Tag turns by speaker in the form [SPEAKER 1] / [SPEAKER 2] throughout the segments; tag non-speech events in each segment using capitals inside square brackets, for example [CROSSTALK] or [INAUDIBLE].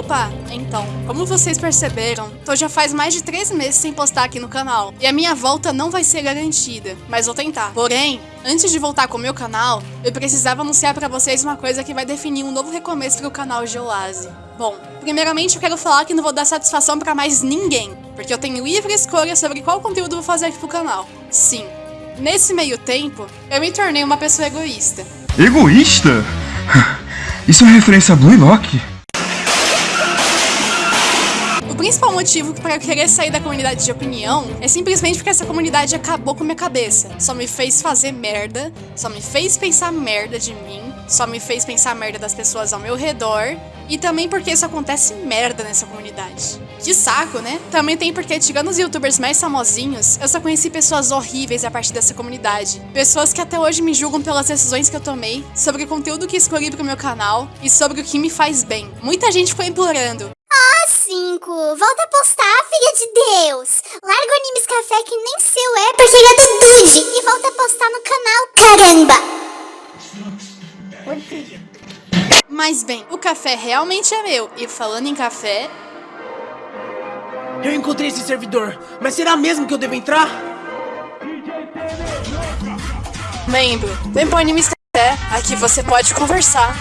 [SPEAKER 1] Opa, então, como vocês perceberam, tô já faz mais de 3 meses sem postar aqui no canal. E a minha volta não vai ser garantida, mas vou tentar. Porém, antes de voltar com o meu canal, eu precisava anunciar pra vocês uma coisa que vai definir um novo recomeço pro canal Geoase. Bom, primeiramente eu quero falar que não vou dar satisfação pra mais ninguém, porque eu tenho livre escolha sobre qual conteúdo vou fazer aqui pro canal. Sim. Nesse meio tempo, eu me tornei uma pessoa egoísta.
[SPEAKER 2] Egoísta? [LAUGHS] Isso é referência a Blue Lock?
[SPEAKER 1] Principal motivo para eu querer sair da comunidade de opinião é simplesmente porque essa comunidade acabou com minha cabeça. Só me fez fazer merda, só me fez pensar merda de mim, só me fez pensar merda das pessoas ao meu redor e também porque isso acontece merda nessa comunidade. Que saco, né? Também tem porque, tirando os youtubers mais famosinhos, eu só conheci pessoas horríveis a partir dessa comunidade. Pessoas que até hoje me julgam pelas decisões que eu tomei, sobre o conteúdo que escolhi pro meu canal e sobre o que me faz bem. Muita gente ficou implorando.
[SPEAKER 3] Ah, 5, volta a postar, filha de Deus. Larga o Animes Café que nem seu é, porque ele é do Dude. E volta a postar no canal, caramba.
[SPEAKER 1] Mas bem, o café realmente é meu. E falando em café,
[SPEAKER 4] Eu encontrei esse servidor, mas será mesmo que eu devo entrar?
[SPEAKER 1] membro, vem pro Animes Café, aqui você pode conversar.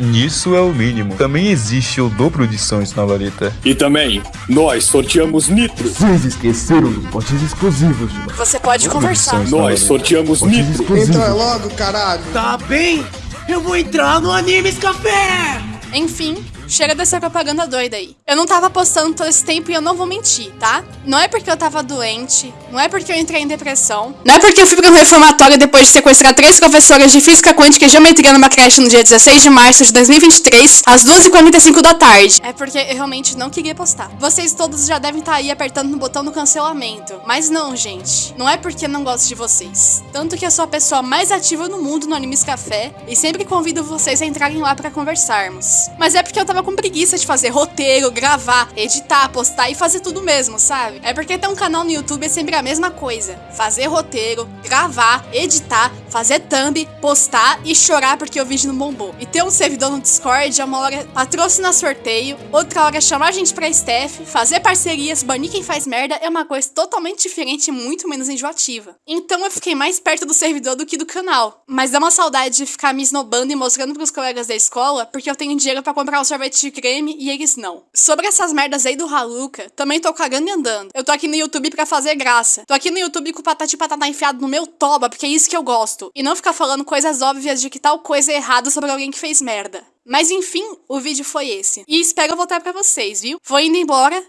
[SPEAKER 5] Isso é o mínimo. Também existe o dobro de sons na vareta.
[SPEAKER 6] E também, nós sorteamos Nitro.
[SPEAKER 2] Vocês esqueceram dos potes exclusivos de
[SPEAKER 1] Você pode conversar.
[SPEAKER 5] Edições.
[SPEAKER 6] Nós sorteamos Nitro.
[SPEAKER 7] Entra logo, caralho.
[SPEAKER 4] Tá bem, eu vou entrar no Animes Café!
[SPEAKER 1] Enfim, chega dessa propaganda doida aí. Eu não tava postando todo esse tempo e eu não vou mentir, tá? Não é porque eu tava doente, não é porque eu entrei em depressão, não é porque eu fui pra um reformatório depois de sequestrar três professoras de física quântica e geometria numa creche no dia 16 de março de 2023, às 2h45 da tarde. É porque eu realmente não queria postar. Vocês todos já devem estar aí apertando no botão do cancelamento. Mas não, gente. Não é porque eu não gosto de vocês. Tanto que eu sou a pessoa mais ativa no mundo no Animes Café e sempre convido vocês a entrarem lá pra conversarmos. Mas é porque eu tava com preguiça de fazer roteiro, gravar, editar, postar e fazer tudo mesmo, sabe? É porque ter um canal no YouTube é sempre a mesma coisa. Fazer roteiro, gravar, editar, fazer thumb, postar e chorar porque o vídeo não bombou. E ter um servidor no Discord é uma hora patrocinar sorteio, outra hora chamar a gente pra staff, fazer parcerias, banir quem faz merda é uma coisa totalmente diferente e muito menos enjoativa. Então eu fiquei mais perto do servidor do que do canal. Mas dá uma saudade de ficar me esnobando e mostrando pros colegas da escola porque eu tenho dinheiro pra comprar um sorvete de creme e eles não. Sobre essas merdas aí do Haluca, também tô cagando e andando. Eu tô aqui no YouTube pra fazer graça. Tô aqui no YouTube com o patati patata enfiado no meu toba, porque é isso que eu gosto. E não ficar falando coisas óbvias de que tal coisa é errada sobre alguém que fez merda. Mas enfim, o vídeo foi esse. E espero voltar pra vocês, viu? Vou indo embora.